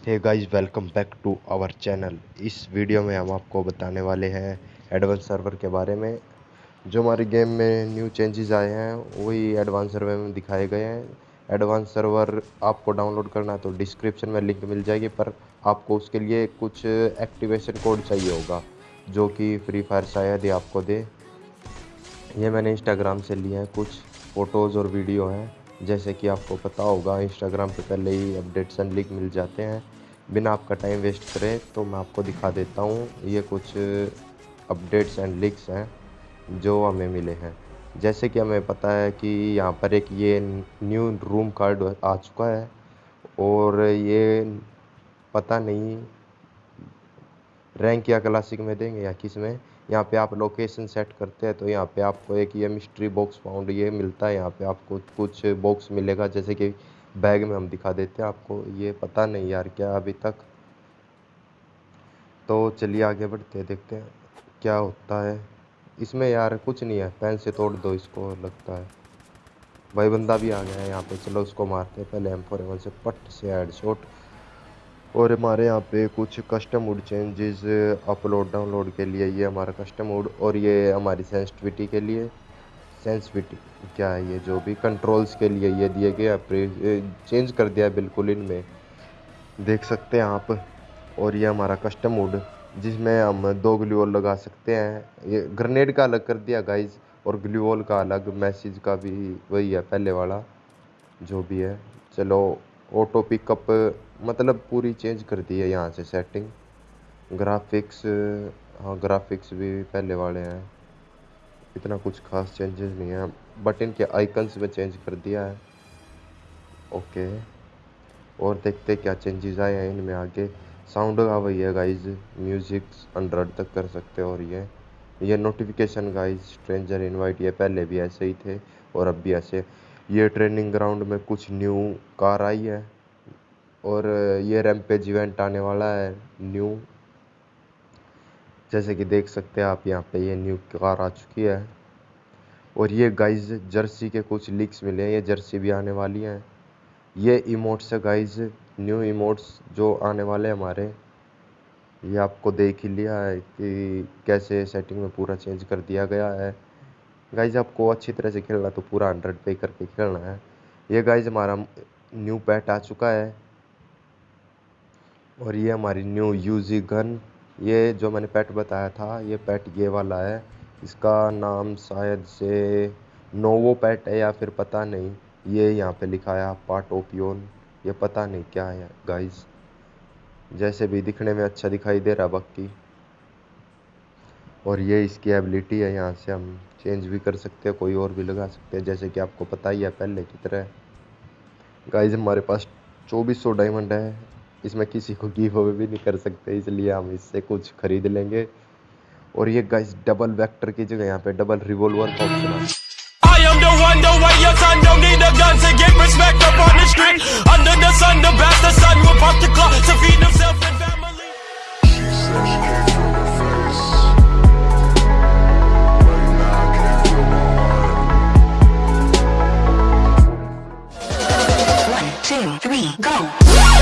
Hey guys welcome back to our channel इस video में हम आपको बताने वाले हैं एडवांस सर्वर के बारे में। जो हमारे गेम में न्यू चेंजेस आए हैं, वही एडवांस सर्वर में दिखाए गए हैं। एडवांस सर्वर आपको डाउनलोड करना है तो डिस्क्रिप्शन में लिंक मिल जाएगी, पर आपको उसके लिए कुछ एक्टिवेशन कोड चाहिए होगा, जो कि फ्री फायर शायद ही आपको दे। ये मैंने इंस्टाग्राम से लिए हैं, कुछ फ़ोटोज़ और वीडियो हैं। जैसे कि आपको पता होगा इंस्टाग्राम पे पहले ही अपडेट्स एंड लिंक मिल जाते हैं। बिना आपका टाइम वेस्ट करें तो मैं आपको दिखा देता हूँ, ये कुछ अपडेट्स एंड लिंक्स हैं जो हमें मिले हैं। जैसे कि हमें पता है कि यहाँ पर एक ये न्यू रूम कार्ड आ चुका है और ये पता नहीं रैंक या क्लासिक में देंगे या किसमें। यहाँ पे आप लोकेशन सेट करते हैं तो यहाँ पे आपको एक ये मिस्ट्री बॉक्स फाउंड ये मिलता है। यहाँ पे आपको कुछ बॉक्स मिलेगा, जैसे कि बैग में हम दिखा देते हैं आपको। ये पता नहीं यार क्या अभी तक। तो चलिए आगे बढ़ते, देखते हैं क्या होता है। इसमें यार कुछ नहीं है पेन से तोड़ दो इसको, लगता है। भाई बंदा भी आ गया है यहाँ पे, चलो उसको मारते हैं। पहले एम फोर से, पट से हेड शॉट और हमारे यहाँ पे कुछ custom wood changes upload download के लिए ये हमारा कस्टम वुड और ये हमारी सेंसिटिविटी के लिए। सेंसिटिविटी क्या है ये? जो भी कंट्रोल्स के लिए ये दिए गए चेंज कर दिया बिल्कुल इनमें। देख सकते हैं आप, और ये हमारा कस्टम वुड जिसमें हम दो ग्लूवॉल लगा सकते हैं। ये ग्रेनेड का अलग कर दिया गाइज़ और ग्लूवॉल का अलग मैसेज का भी वही है, पहले वाला, जो भी है। चलो ऑटो पिकअप मतलब पूरी चेंज कर दी है यहाँ से सेटिंग ग्राफिक्स हाँ ग्राफिक्स भी पहले वाले हैं। इतना कुछ खास चेंजेस नहीं है। बट इनके आइकन्स में चेंज कर दिया है। ओके और देखते क्या चेंजेस आए हैं इनमें आगे। साउंड का वही है गाइज़ म्यूज़िक हंड्रेड तक कर सकते हो और ये। ये नोटिफिकेशन गाइज़ स्ट्रेंजर इनवाइट ये पहले भी ऐसे ही थे और अब भी ऐसे। ये ट्रेनिंग ग्राउंड में कुछ न्यू कार आई है और ये रैमपेज इवेंट आने वाला है, न्यू। जैसे कि देख सकते हैं आप, यहाँ पे ये न्यू कार आ चुकी है। और ये गाइज़ जर्सी के कुछ लीक्स मिले हैं, ये जर्सी भी आने वाली हैं। ये इमोट्स है गाइज़ न्यू इमोट्स जो आने वाले हमारे। ये आपको देख ही लिया है कि कैसे सेटिंग में पूरा चेंज कर दिया गया है। गाइज़ आपको अच्छी तरह से खेलना तो पूरा हंड्रेड पे करके खेलना है। ये गाइज़ हमारा न्यू पैट आ चुका है। और ये हमारी न्यू यूजी गन ये जो मैंने पैट बताया था, ये पैट ये वाला है। इसका नाम शायद से नोवो पैट है या फिर पता नहीं। ये यहाँ पे लिखा है पार्ट ओपियोन ये पता नहीं क्या है गाइज़ जैसे भी दिखने में अच्छा दिखाई दे रहा बाकी। और ये इसकी एबिलिटी है यहाँ से हम चेंज भी कर सकते हैं कोई और भी लगा सकते हैं जैसे कि आपको पता ही है पहले की तरह। गाइज़ हमारे पास चौबीस सौ डायमंड है इसमें किसी को गिव अवे भी नहीं कर सकते इसलिए हम इससे कुछ खरीद लेंगे। और ये गाइज़ डबल वेक्टर की जगह यहाँ पे डबल रिवॉल्वर का ऑप्शन है। Am the one, the don't need a gun to get respect two, three, go!